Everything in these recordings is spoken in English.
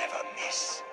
never miss.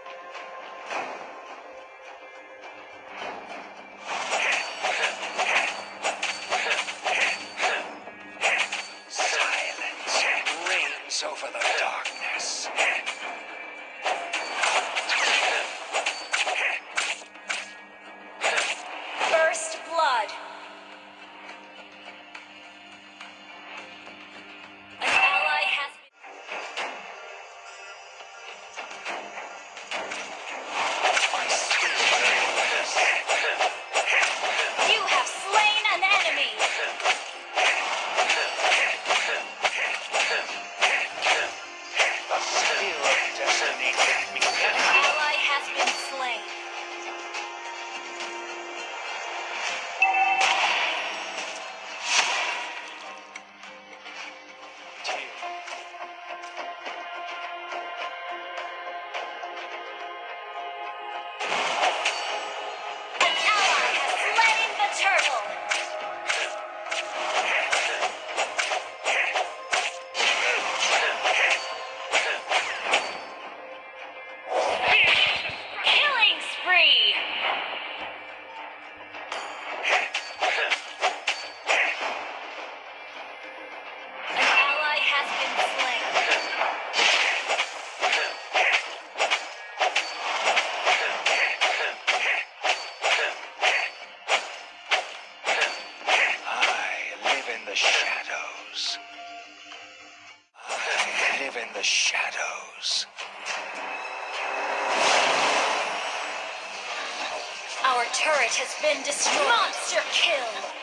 shadows. I live in the shadows. Our turret has been destroyed. Monster kill!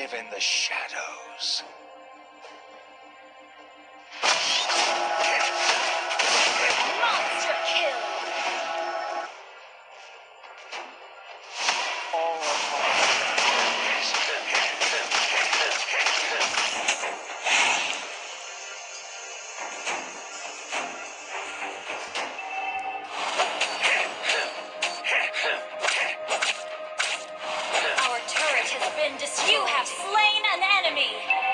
live in the shadows. turret has been destroyed. You have slain an enemy.